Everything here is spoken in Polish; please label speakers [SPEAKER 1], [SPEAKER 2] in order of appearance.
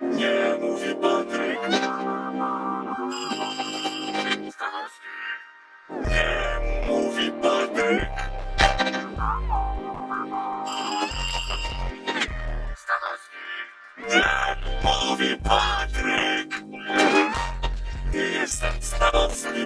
[SPEAKER 1] Nie mówi Patryk. Stanowski. Nie mówi Patryk. Stanowski. Nie mówi Patryk. Nie jestem Stanowski.